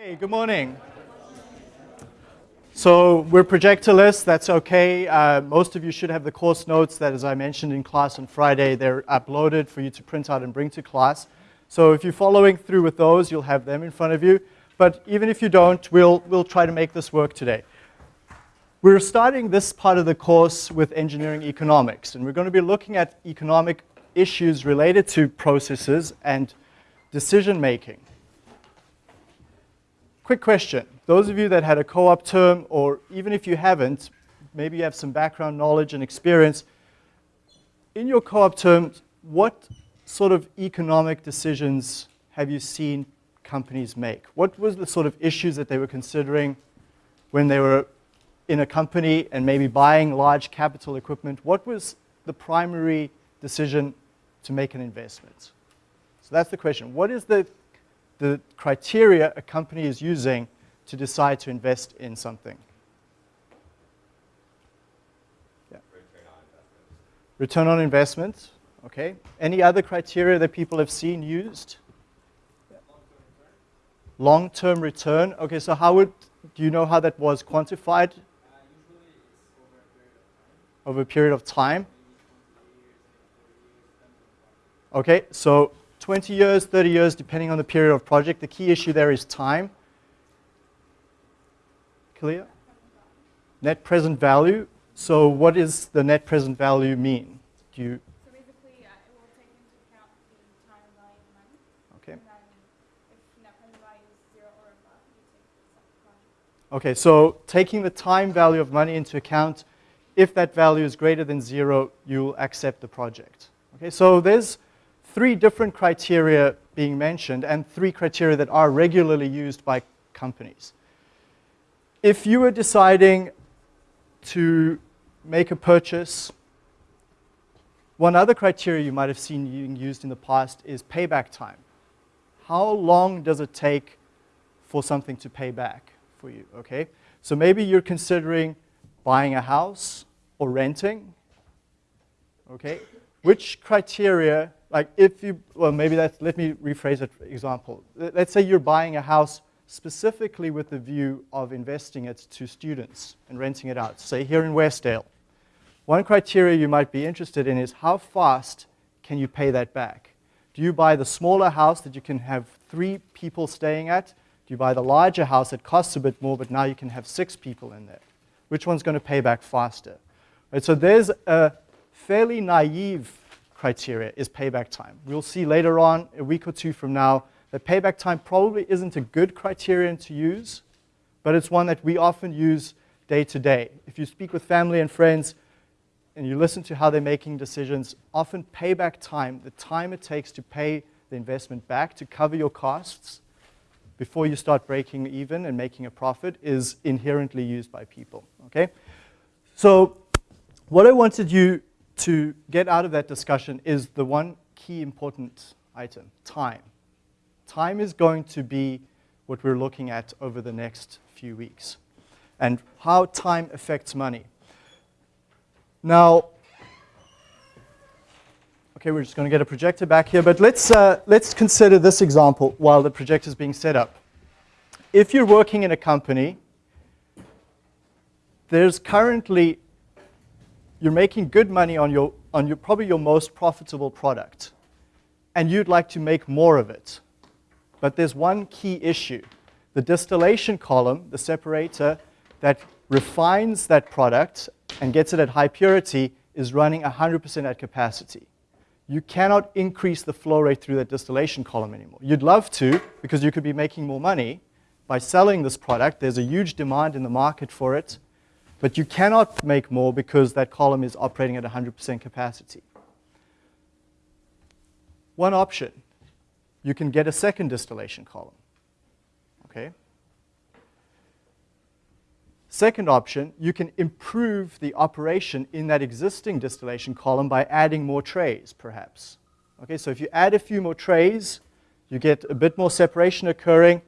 Hey, good morning. So we're projectorless, that's okay. Uh, most of you should have the course notes that, as I mentioned in class on Friday, they're uploaded for you to print out and bring to class. So if you're following through with those, you'll have them in front of you. But even if you don't, we'll, we'll try to make this work today. We're starting this part of the course with engineering economics, and we're going to be looking at economic issues related to processes and decision making. Quick question. Those of you that had a co-op term, or even if you haven't, maybe you have some background knowledge and experience, in your co-op terms, what sort of economic decisions have you seen companies make? What was the sort of issues that they were considering when they were in a company and maybe buying large capital equipment? What was the primary decision to make an investment? So that's the question. What is the the criteria a company is using to decide to invest in something. Yeah. Return on investment. Okay. Any other criteria that people have seen used? Long-term return. Okay, so how would, do you know how that was quantified? over a period of time. Okay, so 20 years, 30 years, depending on the period of project. The key issue there is time. Clear? Net present value. So what does the net present value mean? Do you so basically, uh, it will take into account the time value of money. Okay. And then if net present value is zero or above, you take the. Okay, so taking the time value of money into account, if that value is greater than zero, you'll accept the project. Okay, so there's three different criteria being mentioned and three criteria that are regularly used by companies. If you were deciding to make a purchase, one other criteria you might have seen being used in the past is payback time. How long does it take for something to pay back for you, okay? So maybe you're considering buying a house or renting, okay? Which criteria like if you, well, maybe that's, let me rephrase that example. Let's say you're buying a house specifically with the view of investing it to students and renting it out, say here in Westdale. One criteria you might be interested in is how fast can you pay that back? Do you buy the smaller house that you can have three people staying at? Do you buy the larger house that costs a bit more, but now you can have six people in there? Which one's going to pay back faster? Right, so there's a fairly naive criteria is payback time. We'll see later on, a week or two from now, that payback time probably isn't a good criterion to use, but it's one that we often use day to day. If you speak with family and friends and you listen to how they're making decisions, often payback time, the time it takes to pay the investment back to cover your costs before you start breaking even and making a profit is inherently used by people, okay? So what I wanted you to get out of that discussion is the one key important item, time. Time is going to be what we're looking at over the next few weeks and how time affects money. Now, okay, we're just going to get a projector back here, but let's, uh, let's consider this example while the projector is being set up. If you're working in a company, there's currently you're making good money on, your, on your, probably your most profitable product, and you'd like to make more of it. But there's one key issue. The distillation column, the separator that refines that product and gets it at high purity, is running 100% at capacity. You cannot increase the flow rate through that distillation column anymore. You'd love to, because you could be making more money by selling this product. There's a huge demand in the market for it, but you cannot make more because that column is operating at 100% capacity. One option, you can get a second distillation column. Okay? Second option, you can improve the operation in that existing distillation column by adding more trays, perhaps. Okay, so if you add a few more trays, you get a bit more separation occurring.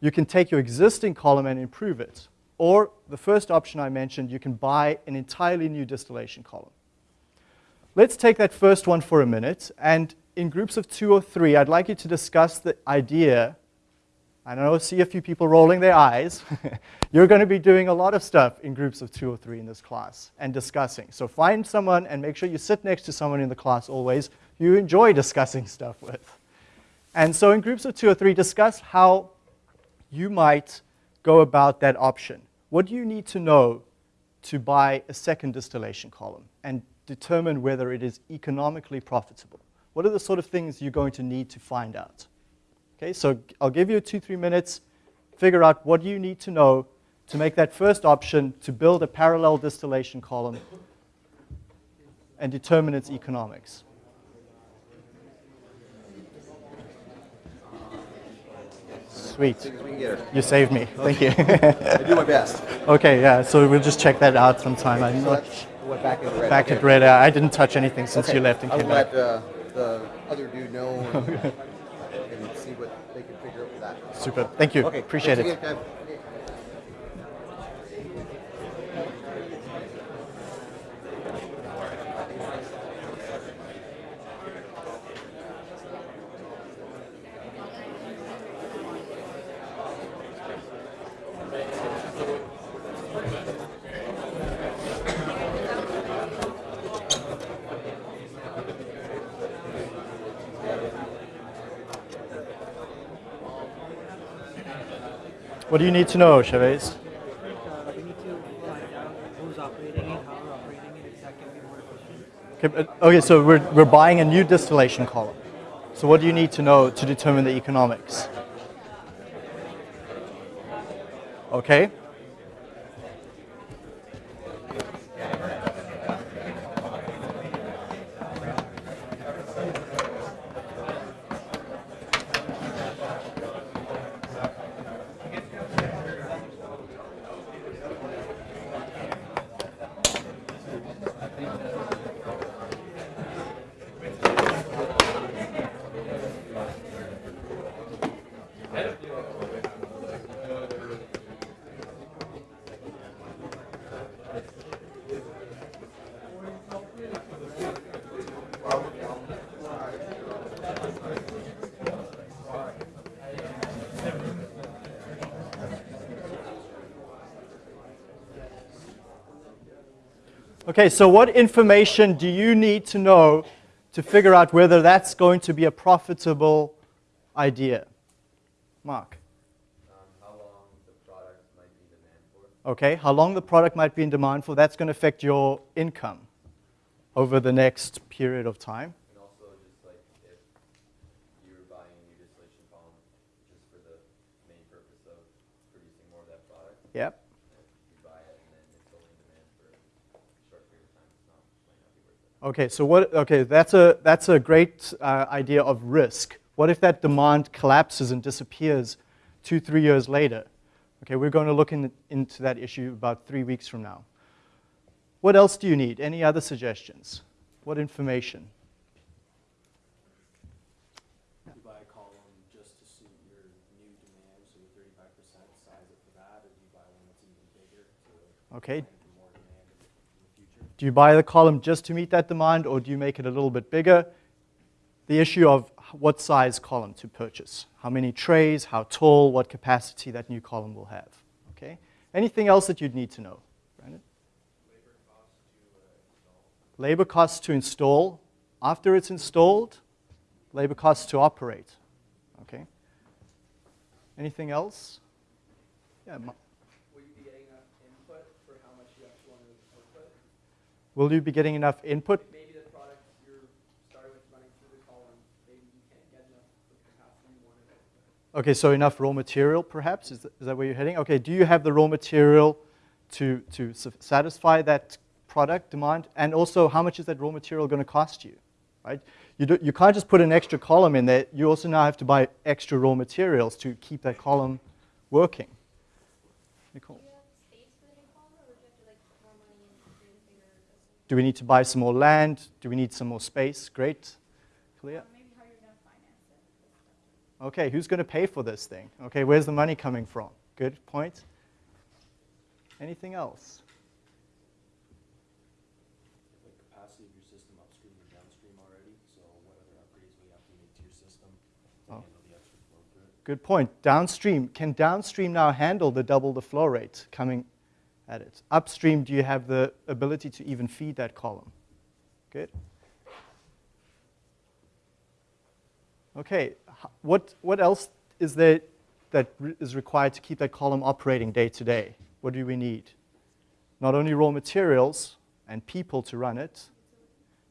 You can take your existing column and improve it. Or the first option I mentioned, you can buy an entirely new distillation column. Let's take that first one for a minute, and in groups of two or three, I'd like you to discuss the idea, I know, see a few people rolling their eyes. You're going to be doing a lot of stuff in groups of two or three in this class and discussing. So find someone and make sure you sit next to someone in the class always you enjoy discussing stuff with. And so in groups of two or three, discuss how you might go about that option. What do you need to know to buy a second distillation column and determine whether it is economically profitable? What are the sort of things you're going to need to find out? Okay, so I'll give you two, three minutes, figure out what you need to know to make that first option to build a parallel distillation column and determine its economics. Sweet. Soon as we can get her. You saved me. Thank you. I do my best. okay, yeah, so we'll just check that out sometime. I'm So not went back red. back okay. at red. uh, I didn't touch anything since Okay. you left and I'll came back. let uh, the other dude know and, and see what they can figure out with that. Super. Thank you. Okay. Appreciate thanks it. again, What do you need to know, Chavez? Okay, okay, so we're, we're buying a new distillation column. So what do you need to know to determine the economics? Okay. Okay, so what information do you need to know to figure out whether that's going to be a profitable idea? Mark. um, how long the product might be in demand for. Okay, how long the product might be in demand for, that's going to affect your income over the next period of time. And also just like if you were buying a new distillation column just for the main purpose of producing more of that product, Yep. if you buy it and then it's only in demand for a short period of time, it's not, might not be worth it. Okay, so what, okay, that's a, that's a great uh, idea of risk. What if that demand collapses and disappears two, three years later? Okay, we're going to look in, into that issue about three weeks from now. What else do you need? Any other suggestions? What information? you buy a column just to suit your new demand, so your thirty-five percent size it that, or do you buy one that's even bigger to Okay, plan for more demand in the, in the future? Do you buy the column just to meet that demand or do you make it a little bit bigger? The issue of what size column to purchase, how many trays, how tall, what capacity that new column will have. Okay? Anything else that you'd need to know? Brandon? Labor costs to install. After it's installed, labor costs to operate. Okay? Anything else? Yeah, Ma- Will you be getting enough input for how much you actually want to output? Will you be getting enough input? Maybe the product you're starting with running through the column, maybe you can't get enough capacity you. Okay, so enough raw material, perhaps? Is that, is that where you're heading? Okay, do you have the raw material to, to satisfy that product demand? And also, how much is that raw material going to cost you? Right? You, do, you can't just put an extra column in there. You also now have to buy extra raw materials to keep that column working. Nicole? Do you have space for the new column, or would you have to like put more money in to create a bigger system? Do we need to buy some more land? Do we need some more space? Great. Clear? Maybe how you're going to finance it. Okay, who's going to pay for this thing? Okay, where's the money coming from? Good point. Anything else? The capacity of your system upstream or downstream already, so what other upgrades will you have to make to your system to Oh. handle the extra flow through it? Good point. Downstream, can downstream now handle the double the flow rate coming at it? Upstream, do you have the ability to even feed that column? Good. Okay, what, what else is there that re- is required to keep that column operating day to day? What do we need? Not only raw materials and people to run it,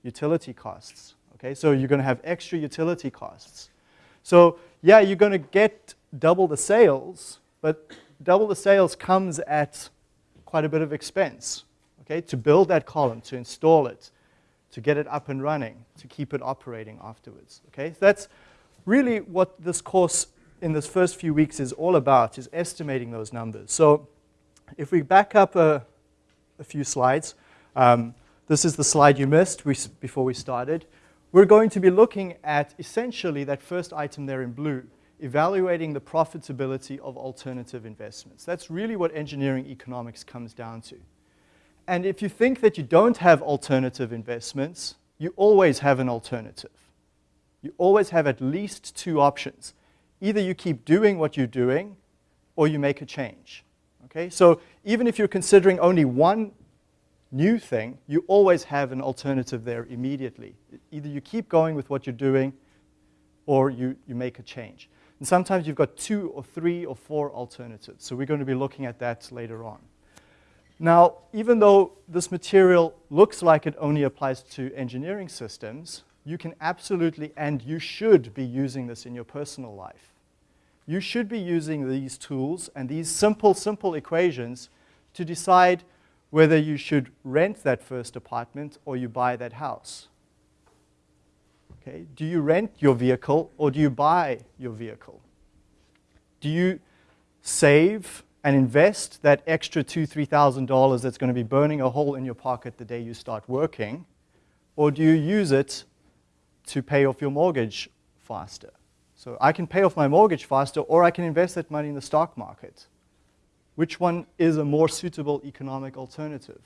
utility costs. Okay, so you're going to have extra utility costs. So yeah, you're going to get double the sales, but double the sales comes at quite a bit of expense. Okay, to build that column, to install it, to get it up and running, to keep it operating afterwards. Okay, so that's really what this course in this first few weeks is all about, is estimating those numbers. So if we back up a, a few slides, um, this is the slide you missed we, before we started. We're going to be looking at essentially that first item there in blue, evaluating the profitability of alternative investments. That's really what engineering economics comes down to. And if you think that you don't have alternative investments, you always have an alternative. You always have at least two options. Either you keep doing what you're doing, or you make a change. Okay? So even if you're considering only one new thing, you always have an alternative there immediately. Either you keep going with what you're doing, or you, you make a change. And sometimes you've got two or three or four alternatives. So we're going to be looking at that later on. Now, even though this material looks like it only applies to engineering systems, you can absolutely and you should be using this in your personal life. You should be using these tools and these simple, simple equations to decide whether you should rent that first apartment or you buy that house. Okay? Do you rent your vehicle or do you buy your vehicle? Do you save and invest that extra two, three thousand dollars that's going to be burning a hole in your pocket the day you start working, or do you use it to pay off your mortgage faster? So I can pay off my mortgage faster, or I can invest that money in the stock market. Which one is a more suitable economic alternative?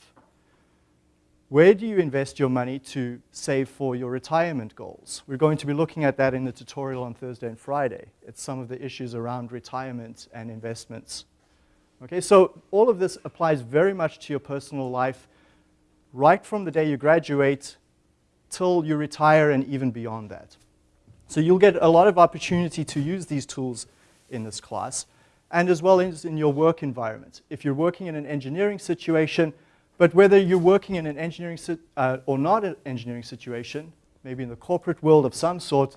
Where do you invest your money to save for your retirement goals? We're going to be looking at that in the tutorial on Thursday and Friday. It's some of the issues around retirement and investments. Okay, so all of this applies very much to your personal life, right from the day you graduate till you retire and even beyond that. So you'll get a lot of opportunity to use these tools in this class, and as well as in your work environment. If you're working in an engineering situation, but whether you're working in an engineering uh, or not an engineering situation, maybe in the corporate world of some sort,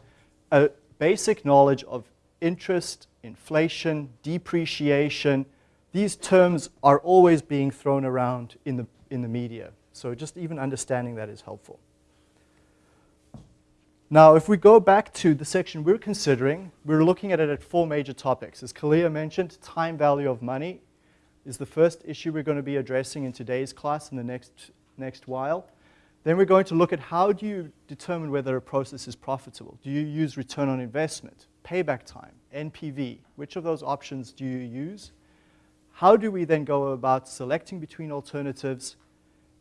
a basic knowledge of interest, inflation, depreciation, these terms are always being thrown around in the, in the media. So just even understanding that is helpful. Now, if we go back to the section we're considering, we're looking at it at four major topics. As Kalia mentioned, time value of money is the first issue we're going to be addressing in today's class in the next, next while. Then we're going to look at how do you determine whether a process is profitable. Do you use return on investment, payback time, NPV? Which of those options do you use? How do we then go about selecting between alternatives?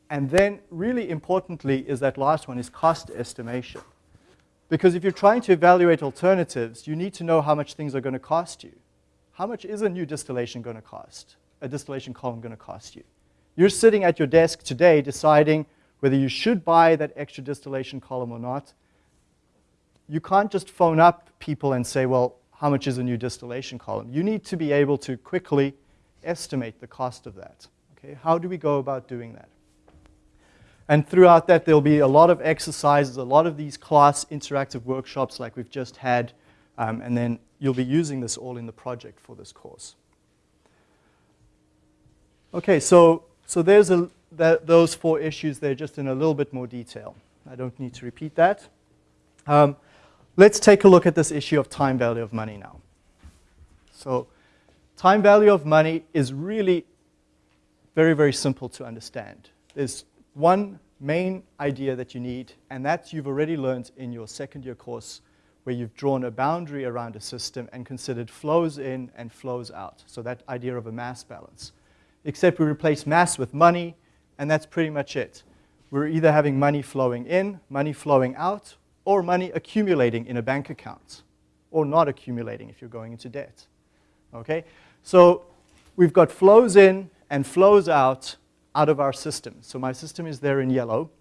And then really importantly is that last one is cost estimation. Because if you're trying to evaluate alternatives, you need to know how much things are going to cost you. How much is a new distillation going to cost? A distillation column going to cost you? You're sitting at your desk today deciding whether you should buy that extra distillation column or not. You can't just phone up people and say, well, how much is a new distillation column? You need to be able to quickly estimate the cost of that. Okay? How do we go about doing that? And throughout that, there'll be a lot of exercises, a lot of these class interactive workshops like we've just had, um, and then you'll be using this all in the project for this course. Okay, so, so there's a, that, those four issues there just in a little bit more detail. I don't need to repeat that. Um, let's take a look at this issue of time value of money now. So time value of money is really very, very simple to understand. There's one main idea that you need, and that you've already learned in your second year course where you've drawn a boundary around a system and considered flows in and flows out. So that idea of a mass balance. Except we replace mass with money, and that's pretty much it. We're either having money flowing in, money flowing out, or money accumulating in a bank account, or not accumulating if you're going into debt. Okay? So we've got flows in and flows out out of our system. So my system is there in yellow.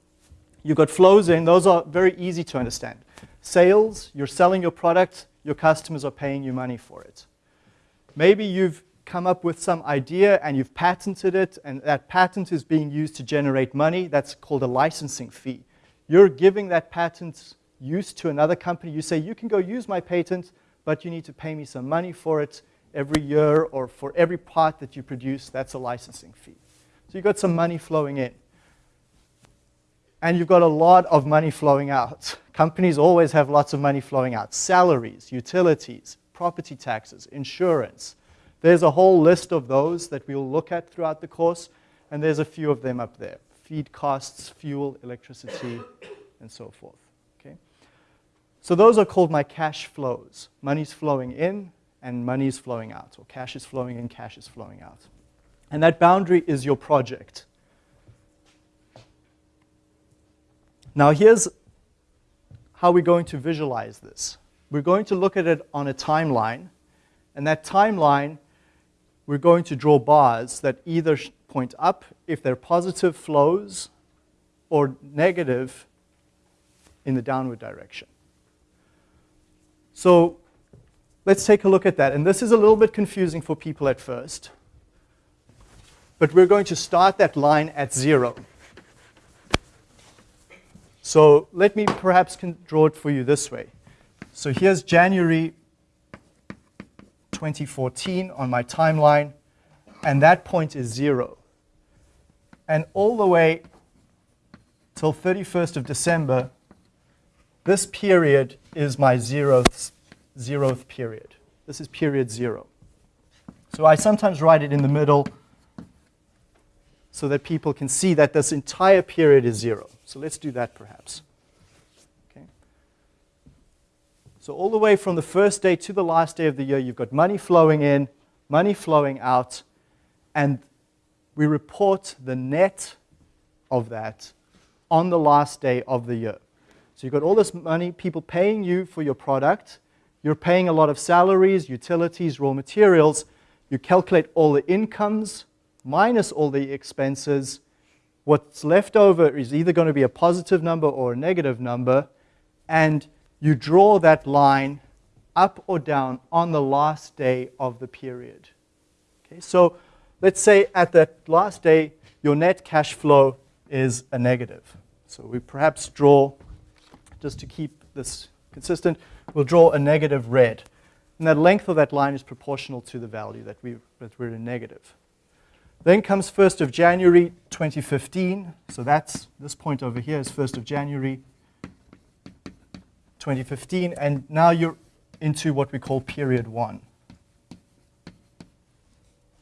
You've got flows in, those are very easy to understand. Sales, you're selling your product, your customers are paying you money for it. Maybe you've come up with some idea and you've patented it, and that patent is being used to generate money. That's called a licensing fee. You're giving that patent use to another company. You say, you can go use my patent, but you need to pay me some money for it every year or for every part that you produce. That's a licensing fee. So you've got some money flowing in. And you've got a lot of money flowing out. Companies always have lots of money flowing out. Salaries, utilities, property taxes, insurance. There's a whole list of those that we'll look at throughout the course, and there's a few of them up there. Feed costs, fuel, electricity, and so forth. Okay? So those are called my cash flows. Money's flowing in and money's flowing out, or cash is flowing in, cash is flowing out. And that boundary is your project. Now here's how we're going to visualize this. We're going to look at it on a timeline, and that timeline, we're going to draw bars that either point up if they're positive flows or negative in the downward direction. So let's take a look at that. And this is a little bit confusing for people at first. But we're going to start that line at zero. So let me perhaps draw it for you this way. So here's January 2014 on my timeline, and that point is zero. And all the way till 31st of December, this period is my zeroth, zeroth period. This is period zero. So I sometimes write it in the middle so that people can see that this entire period is zero. So let's do that perhaps. Okay. So all the way from the first day to the last day of the year, you've got money flowing in, money flowing out, and we report the net of that on the last day of the year. So you've got all this money, people paying you for your product. You're paying a lot of salaries, utilities, raw materials. You calculate all the incomes minus all the expenses, what's left over is either going to be a positive number or a negative number, and you draw that line up or down on the last day of the period. Okay, so let's say at that last day, your net cash flow is a negative. So we perhaps draw, just to keep this consistent, we'll draw a negative red. And the length of that line is proportional to the value that, we, that we're in negative. Then comes 1st of January 2015. So that's this point over here is 1st of January 2015. And now you're into what we call period one.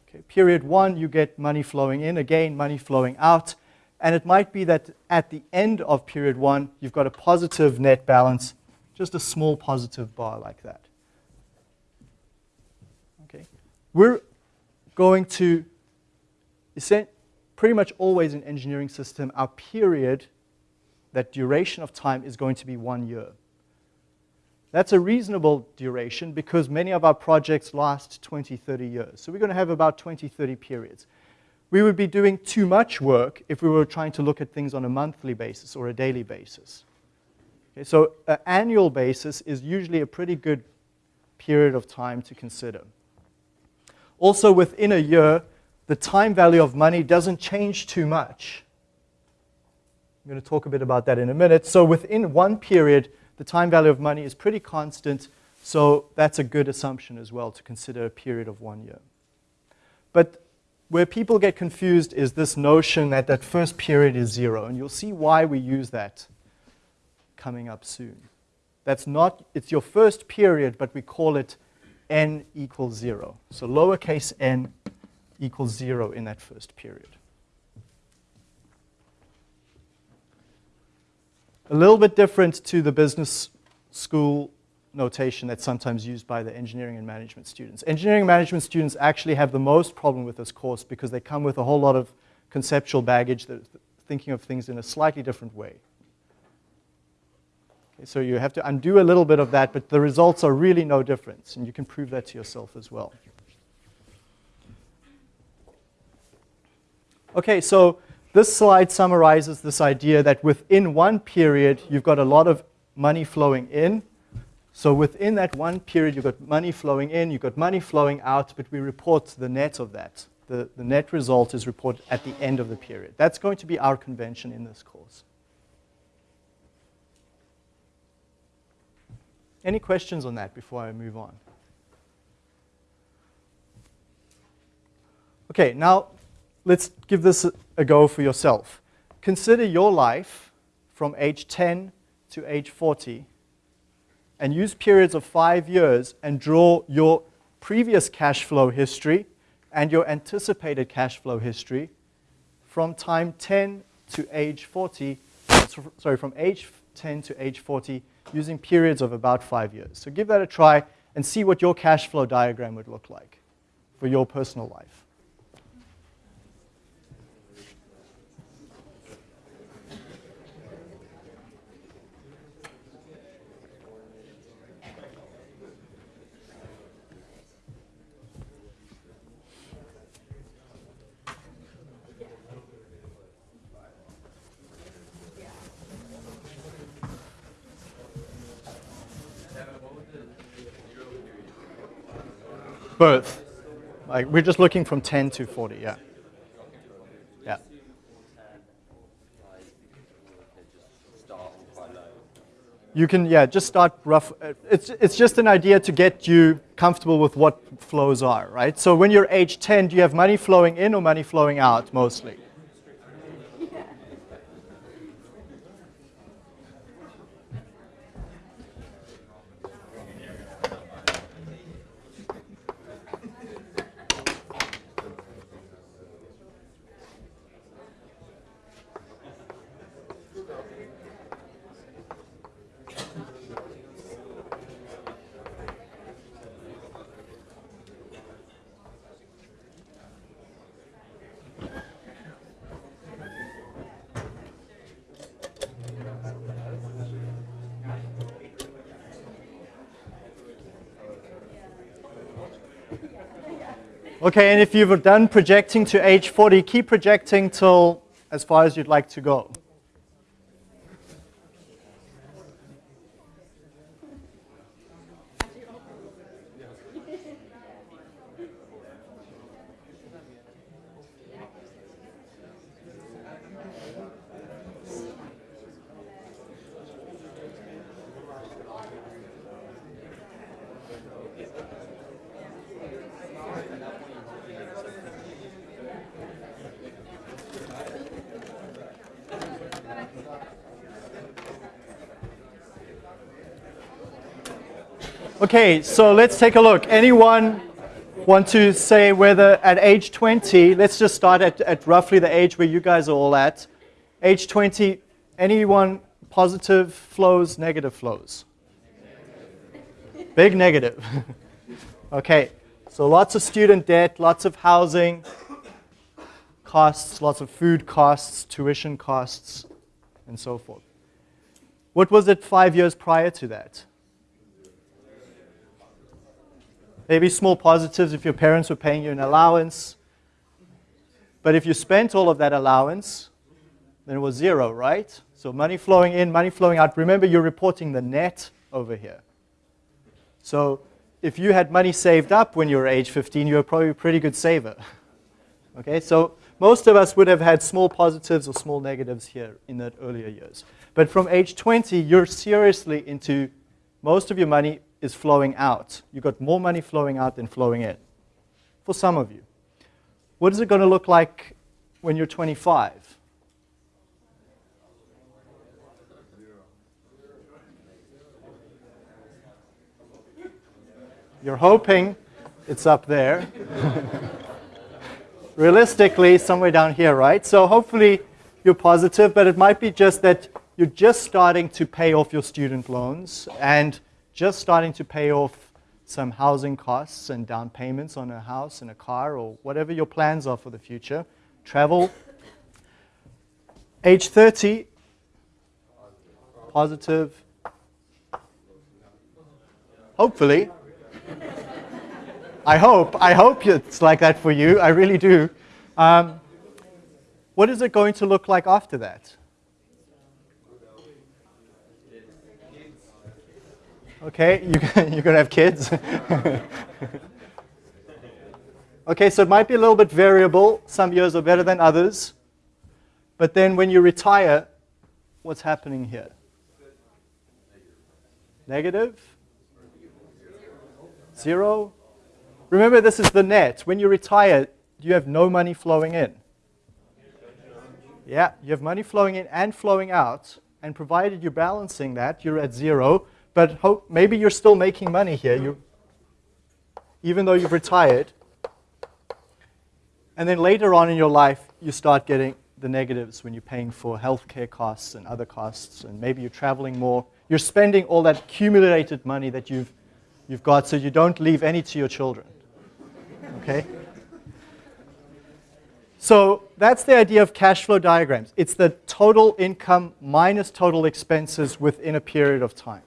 Okay, period one, you get money flowing in, again, money flowing out. And it might be that at the end of period one, you've got a positive net balance, just a small positive bar like that. Okay, we're going to pretty much always in engineering system, our period, that duration of time is going to be one year. That's a reasonable duration because many of our projects last 20, 30 years. So we're going to have about 20, 30 periods. We would be doing too much work if we were trying to look at things on a monthly basis or a daily basis. Okay, so an annual basis is usually a pretty good period of time to consider. Also within a year, the time value of money doesn't change too much. I'm going to talk a bit about that in a minute. So within one period, the time value of money is pretty constant, so that's a good assumption as well to consider a period of one year. But where people get confused is this notion that that first period is zero, and you'll see why we use that coming up soon. That's not, it's your first period, but we call it n equals zero. So lowercase n equals zero in that first period. A little bit different to the business school notation that's sometimes used by the engineering and management students. Engineering management students actually have the most problem with this course because they come with a whole lot of conceptual baggage that thinking of things in a slightly different way. Okay, so you have to undo a little bit of that, but the results are really no difference, and you can prove that to yourself as well. Okay, so this slide summarizes this idea that within one period, you've got a lot of money flowing in. So within that one period, you've got money flowing in, you've got money flowing out, but we report the net of that. The, the net result is reported at the end of the period. That's going to be our convention in this course. Any questions on that before I move on? Okay, now let's give this go for yourself. Consider your life from age 10 to age 40 and use periods of five years and draw your previous cash flow history and your anticipated cash flow history from time 10 to age 40, sorry, from age 10 to age 40 using periods of about five years. So give that a try and see what your cash flow diagram would look like for your personal life. Both. Like we're just looking from 10 to 40, yeah. Yeah. You can, yeah, just start rough. uh, It's, it's just an idea to get you comfortable with what flows are, right? So when you're age 10, do you have money flowing in or money flowing out mostly? Okay, and if you've done projecting to age 40, keep projecting till as far as you'd like to go. Okay, so let's take a look. Anyone want to say whether at age 20, let's just start at, at roughly the age where you guys are all at. Age 20, anyone positive flows, negative flows? Big negative. okay, so lots of student debt, lots of housing costs, lots of food costs, tuition costs, and so forth. What was it five years prior to that? Maybe small positives if your parents were paying you an allowance. But if you spent all of that allowance, then it was zero, right? So money flowing in, money flowing out. Remember, you're reporting the net over here. So if you had money saved up when you were age 15, you were probably a pretty good saver. okay, so most of us would have had small positives or small negatives here in the earlier years. But from age 20, you're seriously into most of your money is flowing out. You've got more money flowing out than flowing in, for some of you. What is it going to look like when you're 25? You're hoping it's up there. Realistically, somewhere down here, right? So hopefully you're positive, but it might be just that you're just starting to pay off your student loans and just starting to pay off some housing costs and down payments on a house and a car or whatever your plans are for the future. Travel. Age 30, positive. Hopefully. I hope. I hope it's like that for you. I really do. Um, what is it going to look like after that? Okay, you, you're going to have kids. okay, so it might be a little bit variable. Some years are better than others. But then when you retire, what's happening here? Negative? Zero? Remember, this is the net. When you retire, you have no money flowing in. Yeah, you have money flowing in and flowing out. And provided you're balancing that, you're at zero. But hope, maybe you're still making money here, you, even though you've retired. And then later on in your life, you start getting the negatives when you're paying for healthcare costs and other costs, and maybe you're traveling more. You're spending all that accumulated money that you've, you've got so you don't leave any to your children. Okay? So that's the idea of cash flow diagrams. It's the total income minus total expenses within a period of time.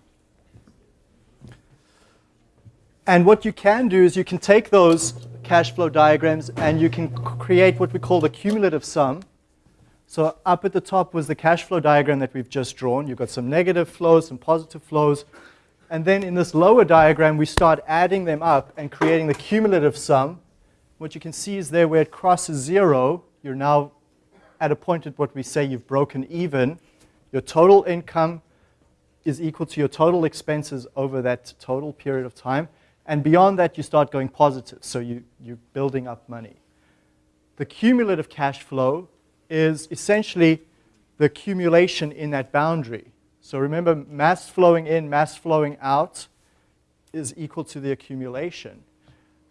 And what you can do is you can take those cash flow diagrams and you can create what we call the cumulative sum. So up at the top was the cash flow diagram that we've just drawn. You've got some negative flows, some positive flows. And then in this lower diagram, we start adding them up and creating the cumulative sum. What you can see is there where it crosses zero, you're now at a point at what we say you've broken even. Your total income is equal to your total expenses over that total period of time. And beyond that, you start going positive. So you, you're building up money. The cumulative cash flow is essentially the accumulation in that boundary. So remember, mass flowing in, mass flowing out is equal to the accumulation.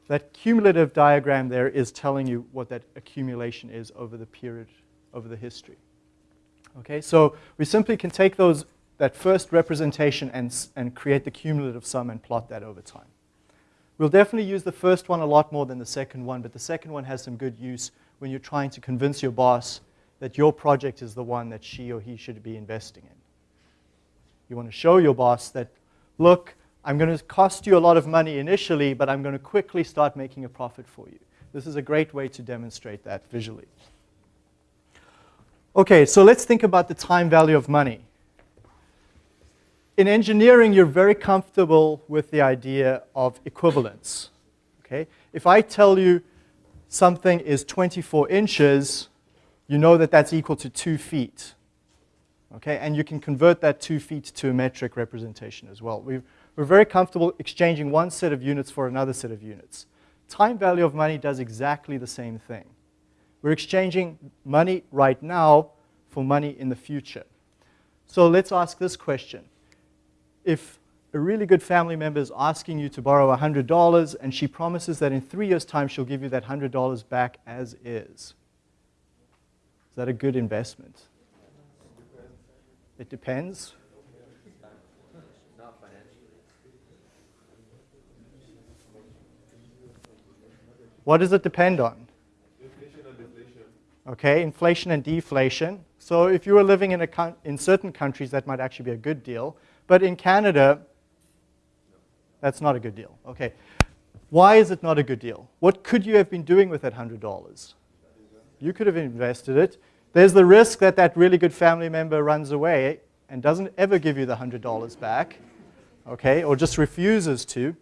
That cumulative diagram there is telling you what that accumulation is over the period, over the history. Okay, so we simply can take those, that first representation and, and create the cumulative sum and plot that over time. We'll definitely use the first one a lot more than the second one, but the second one has some good use when you're trying to convince your boss that your project is the one that she or he should be investing in. You want to show your boss that, look, I'm going to cost you a lot of money initially, but I'm going to quickly start making a profit for you. This is a great way to demonstrate that visually. Okay, so let's think about the time value of money in engineering, you're very comfortable with the idea of equivalence. Okay? If I tell you something is 24 inches, you know that that's equal to 2 feet. Okay? And you can convert that 2 feet to a metric representation as well. we are very comfortable exchanging one set of units for another set of units. Time value of money does exactly the same thing. We're exchanging money right now for money in the future. So let's ask this question if a really good family member is asking you to borrow $100 and she promises that in three years' time she'll give you that $100 back as is, is that a good investment? It depends. What does it depend on? Deflation and deflation. Okay, inflation and deflation. So if you were living in, a in certain countries, that might actually be a good deal. But in Canada, that's not a good deal. Okay. Why is it not a good deal? What could you have been doing with that $100? You could have invested it. There's the risk that that really good family member runs away and doesn't ever give you the $100 back, okay, or just refuses to.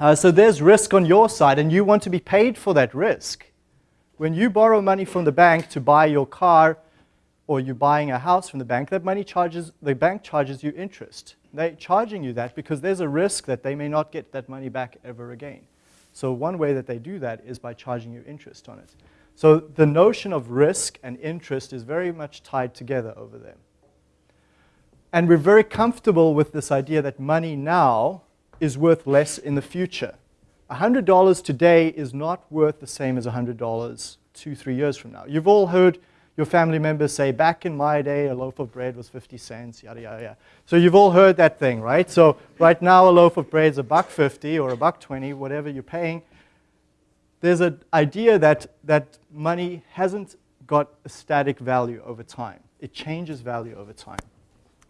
Uh, so there's risk on your side, and you want to be paid for that risk. When you borrow money from the bank to buy your car, or you're buying a house from the bank, that money charges, the bank charges you interest. They're charging you that because there's a risk that they may not get that money back ever again. So one way that they do that is by charging you interest on it. So the notion of risk and interest is very much tied together over there. And we're very comfortable with this idea that money now is worth less in the future. $100 today is not worth the same as $100 two, three years from now. You've all heard your family members say, back in my day, a loaf of bread was 50 cents, yada, yada, yada. So you've all heard that thing, right? So right now, a loaf of bread is a buck 50 or a buck 20, whatever you're paying. There's an idea that, that money hasn't got a static value over time. It changes value over time.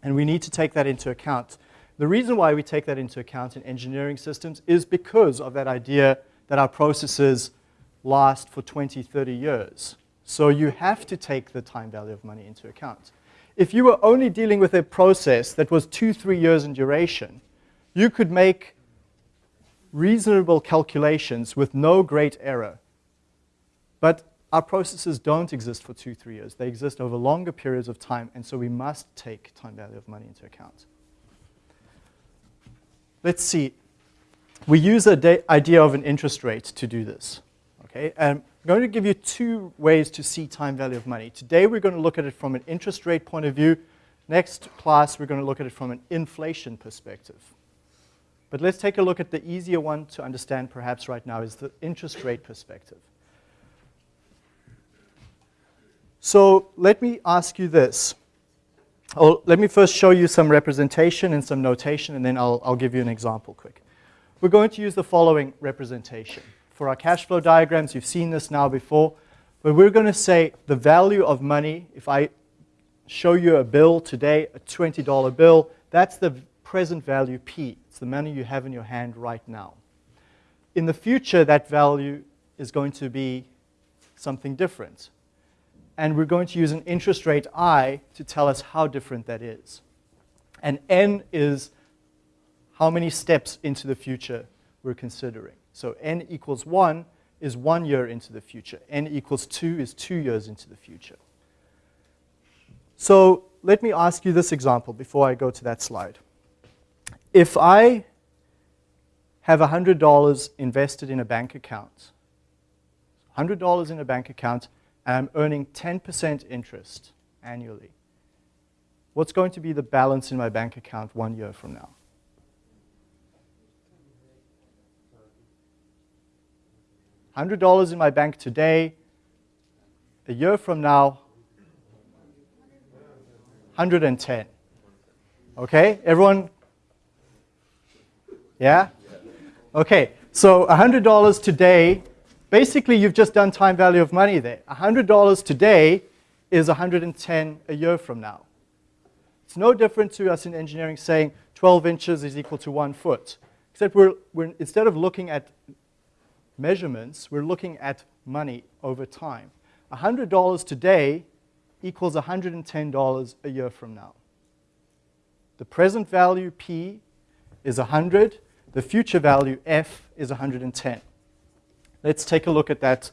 And we need to take that into account. The reason why we take that into account in engineering systems is because of that idea that our processes last for 20, 30 years. So you have to take the time value of money into account. If you were only dealing with a process that was two, three years in duration, you could make reasonable calculations with no great error. But our processes don't exist for two, three years. They exist over longer periods of time, and so we must take time value of money into account. Let's see. We use the idea of an interest rate to do this. Okay, and I'm going to give you two ways to see time value of money. Today we're going to look at it from an interest rate point of view. Next class we're going to look at it from an inflation perspective. But let's take a look at the easier one to understand perhaps right now is the interest rate perspective. So let me ask you this. Oh, let me first show you some representation and some notation, and then I'll, I'll give you an example quick. We're going to use the following representation. For our cash flow diagrams, you've seen this now before, but we're going to say the value of money, if I show you a bill today, a $20 bill, that's the present value P. It's the money you have in your hand right now. In the future, that value is going to be something different. And we're going to use an interest rate I to tell us how different that is. And N is how many steps into the future we're considering. So N equals 1 is one year into the future. N equals 2 is two years into the future. So let me ask you this example before I go to that slide. If I have $100 invested in a bank account, $100 in a bank account, and I'm earning 10% interest annually, what's going to be the balance in my bank account one year from now? $100 in my bank today, a year from now, 110. Okay, everyone? Yeah? Okay, so $100 today, basically you've just done time value of money there. $100 today is 110 a year from now. It's no different to us in engineering saying 12 inches is equal to one foot. Except we're, we're instead of looking at measurements, we're looking at money over time. $100 today equals $110 a year from now. The present value P is 100. The future value F is 110. Let's take a look at that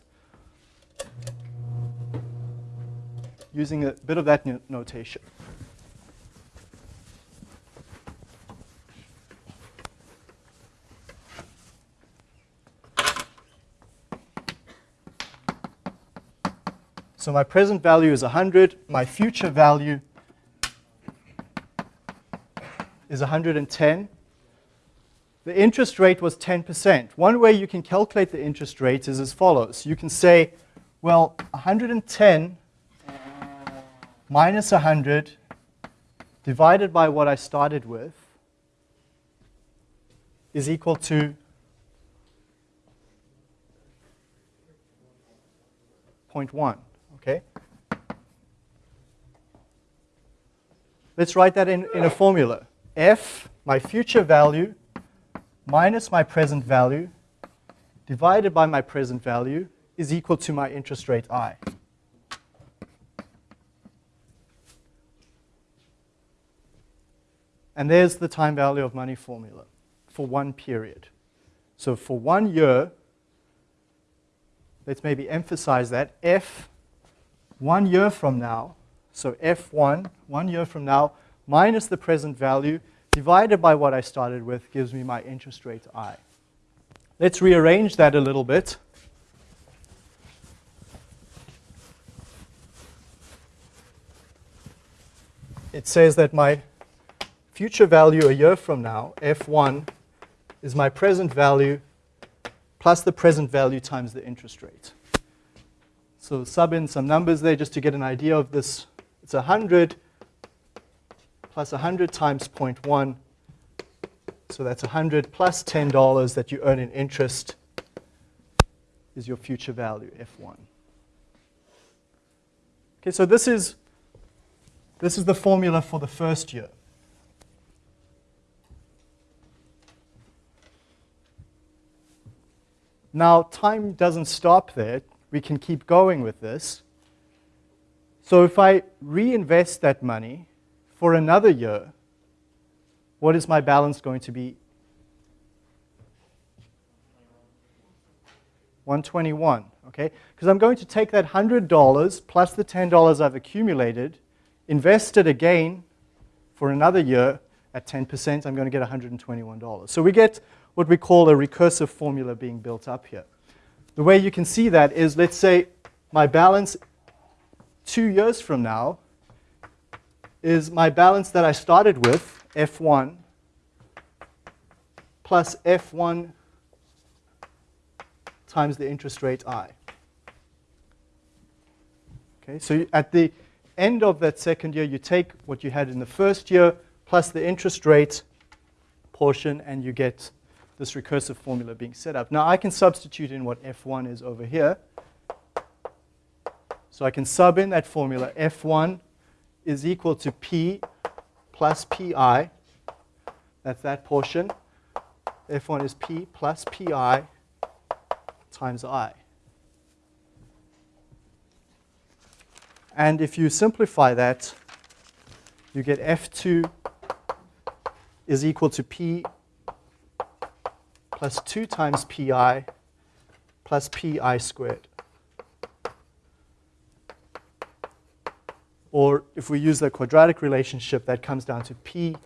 using a bit of that notation. So my present value is 100. My future value is 110. The interest rate was 10%. One way you can calculate the interest rate is as follows. You can say, well, 110 minus 100 divided by what I started with is equal to 0.1. Okay? Let's write that in, in a formula. F, my future value, minus my present value, divided by my present value, is equal to my interest rate I. And there's the time value of money formula for one period. So for one year, let's maybe emphasize that, F one year from now, so F1, one year from now, minus the present value, divided by what I started with, gives me my interest rate I. Let's rearrange that a little bit. It says that my future value a year from now, F1, is my present value plus the present value times the interest rate. So sub in some numbers there just to get an idea of this. It's 100 plus 100 times 0.1. So that's 100 plus $10 that you earn in interest is your future value, F1. Okay, so this is, this is the formula for the first year. Now, time doesn't stop there. We can keep going with this. So if I reinvest that money for another year, what is my balance going to be? 121, okay? Because I'm going to take that $100 plus the $10 I've accumulated, invest it again for another year at 10%, I'm going to get $121. So we get what we call a recursive formula being built up here. The way you can see that is, let's say my balance two years from now is my balance that I started with, F1, plus F1 times the interest rate I. Okay, so at the end of that second year, you take what you had in the first year plus the interest rate portion, and you get this recursive formula being set up. Now I can substitute in what F1 is over here. So I can sub in that formula. F1 is equal to P plus PI. That's that portion. F1 is P plus PI times I. And if you simplify that, you get F2 is equal to P plus 2 times pi plus pi squared. Or if we use the quadratic relationship, that comes down to p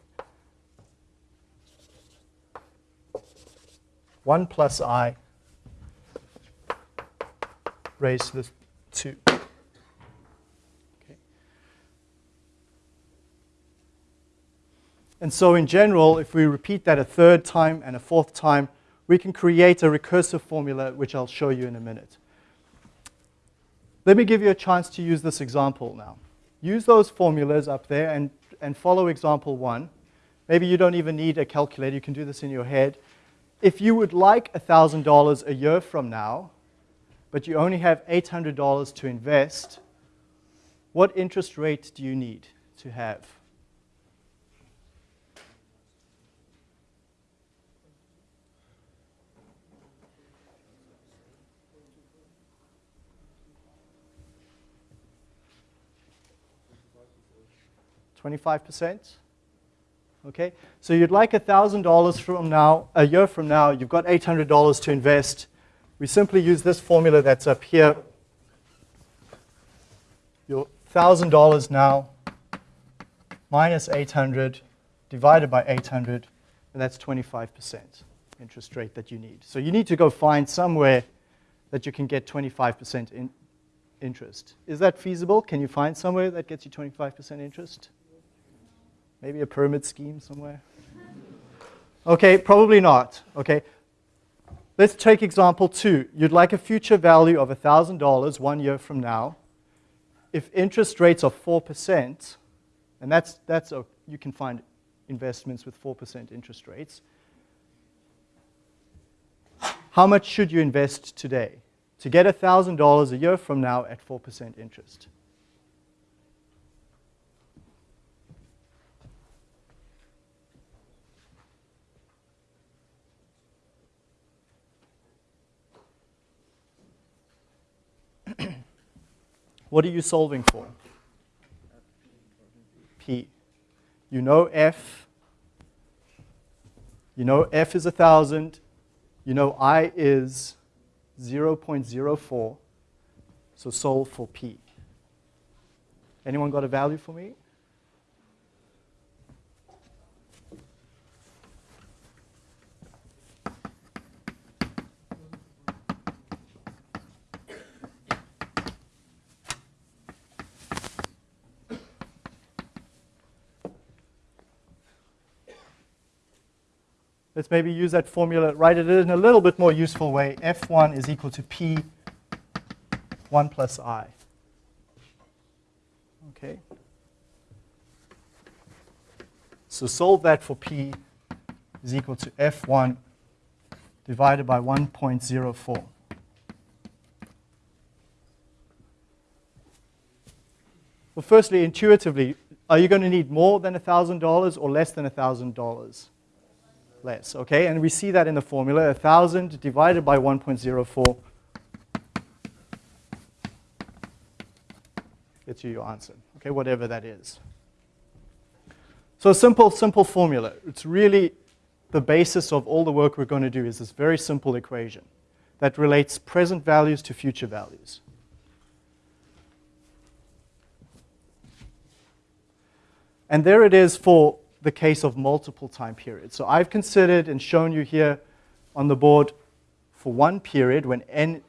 1 plus i raised to the 2. Okay. And so in general, if we repeat that a third time and a fourth time, we can create a recursive formula, which I'll show you in a minute. Let me give you a chance to use this example now. Use those formulas up there and, and follow example one. Maybe you don't even need a calculator. You can do this in your head. If you would like $1,000 a year from now, but you only have $800 to invest, what interest rate do you need to have? Twenty-five percent. Okay, so you'd like $1,000 from now, a year from now, you've got $800 to invest. We simply use this formula that's up here. Your $1,000 now minus 800 divided by 800, and that's 25% interest rate that you need. So you need to go find somewhere that you can get 25% in interest. Is that feasible? Can you find somewhere that gets you 25% interest? Maybe a pyramid scheme somewhere? Okay, probably not. Okay, let's take example two. You'd like a future value of $1,000 one year from now. If interest rates are 4%, and that's, that's a, you can find investments with 4% interest rates, how much should you invest today to get $1,000 a year from now at 4% interest? What are you solving for? P. You know F. You know F is 1,000. You know I is 0.04. So solve for P. Anyone got a value for me? Let's maybe use that formula, write it in a little bit more useful way. F1 is equal to P 1 plus I. Okay. So solve that for P is equal to F1 divided by 1.04. Well, firstly, intuitively, are you going to need more than $1,000 or less than $1,000? Less, okay? And we see that in the formula, 1,000 divided by 1.04 gets you your answer, okay, whatever that is. So a simple, simple formula. It's really the basis of all the work we're going to do is this very simple equation that relates present values to future values. And there it is for the case of multiple time periods. So I've considered and shown you here on the board for one period when n,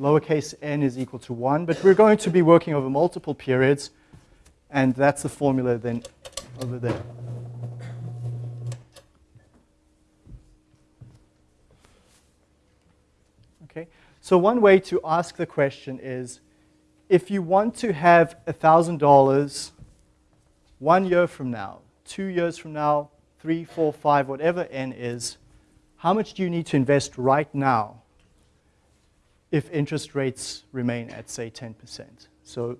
lowercase n is equal to 1, but we're going to be working over multiple periods, and that's the formula then over there. Okay, so one way to ask the question is, if you want to have $1,000 one year from now, two years from now, three, four, five, whatever n is, how much do you need to invest right now if interest rates remain at, say, 10%? So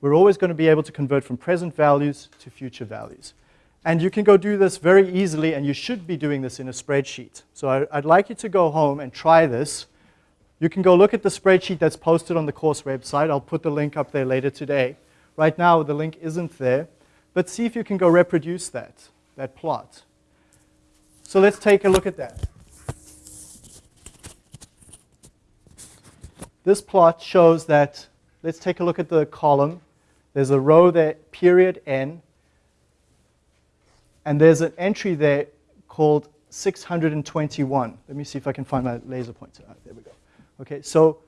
we're always going to be able to convert from present values to future values. And you can go do this very easily, and you should be doing this in a spreadsheet. So I, would like you to go home and try this. You can go look at the spreadsheet that's posted on the course website. I'll put the link up there later today. Right now, the link isn't there. But see if you can go reproduce that, that plot. So let's take a look at that. This plot shows that, let's take a look at the column. There's a row there, period n, and there's an entry there called 621. Let me see if I can find my laser pointer. Ah, there we go. Okay, so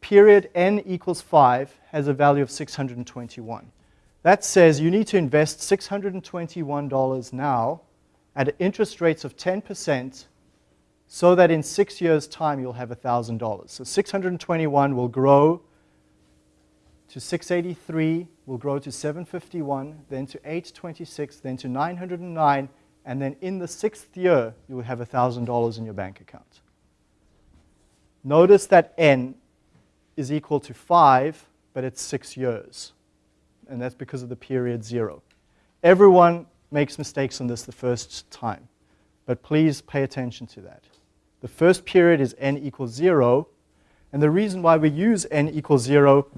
period n equals 5 has a value of 621. That says you need to invest $621 now at interest rates of 10% so that in six years' time you'll have $1,000. So 621 will grow to 683, will grow to 751, then to 826, then to 909, and then in the sixth year you will have $1,000 in your bank account. Notice that n is equal to 5, but it's six years and that's because of the period zero. Everyone makes mistakes on this the first time, but please pay attention to that. The first period is n equals zero, and the reason why we use n equals zero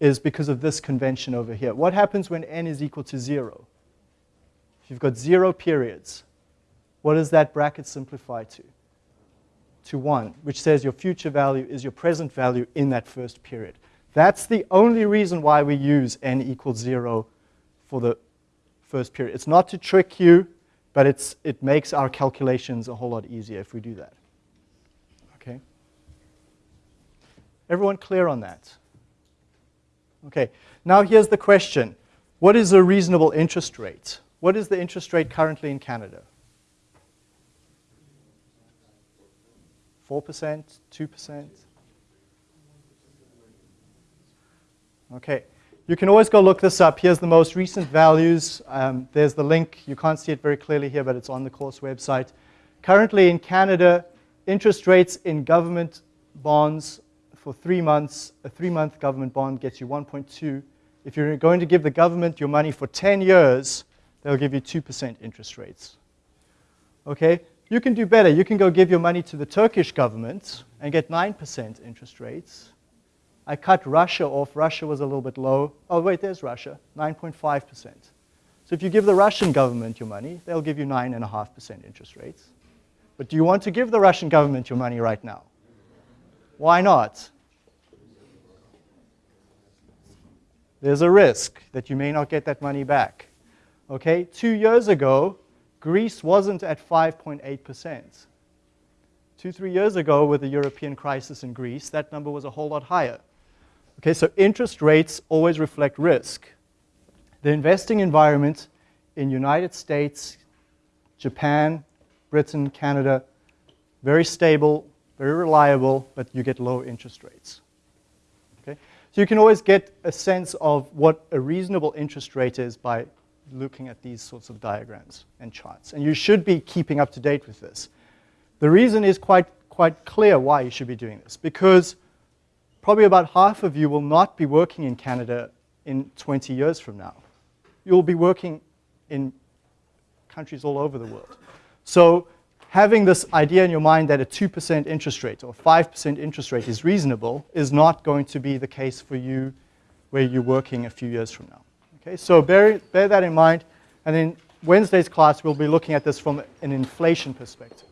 is because of this convention over here. What happens when n is equal to zero? If you've got zero periods, what does that bracket simplify to? To one, which says your future value is your present value in that first period. That's the only reason why we use n equals 0 for the first period. It's not to trick you, but it's, it makes our calculations a whole lot easier if we do that. Okay? Everyone clear on that? Okay, now here's the question. What is a reasonable interest rate? What is the interest rate currently in Canada? 4%, 2%? Okay, you can always go look this up. Here's the most recent values. Um, there's the link. You can't see it very clearly here, but it's on the course website. Currently in Canada, interest rates in government bonds for three months, a three-month government bond gets you 1.2. If you're going to give the government your money for 10 years, they'll give you 2% interest rates. Okay, you can do better. You can go give your money to the Turkish government and get 9% interest rates. I cut Russia off. Russia was a little bit low. Oh, wait, there's Russia, 9.5%. So if you give the Russian government your money, they'll give you 9.5% interest rates. But do you want to give the Russian government your money right now? Why not? There's a risk that you may not get that money back. Okay, two years ago, Greece wasn't at 5.8%. Two, three years ago with the European crisis in Greece, that number was a whole lot higher. Okay, so interest rates always reflect risk. The investing environment in United States, Japan, Britain, Canada, very stable, very reliable, but you get low interest rates. Okay? So you can always get a sense of what a reasonable interest rate is by looking at these sorts of diagrams and charts. And you should be keeping up to date with this. The reason is quite, quite clear why you should be doing this. Because probably about half of you will not be working in Canada in 20 years from now. You'll be working in countries all over the world. So having this idea in your mind that a 2% interest rate or 5% interest rate is reasonable is not going to be the case for you where you're working a few years from now. Okay, so bear, bear that in mind. And in Wednesday's class, we'll be looking at this from an inflation perspective.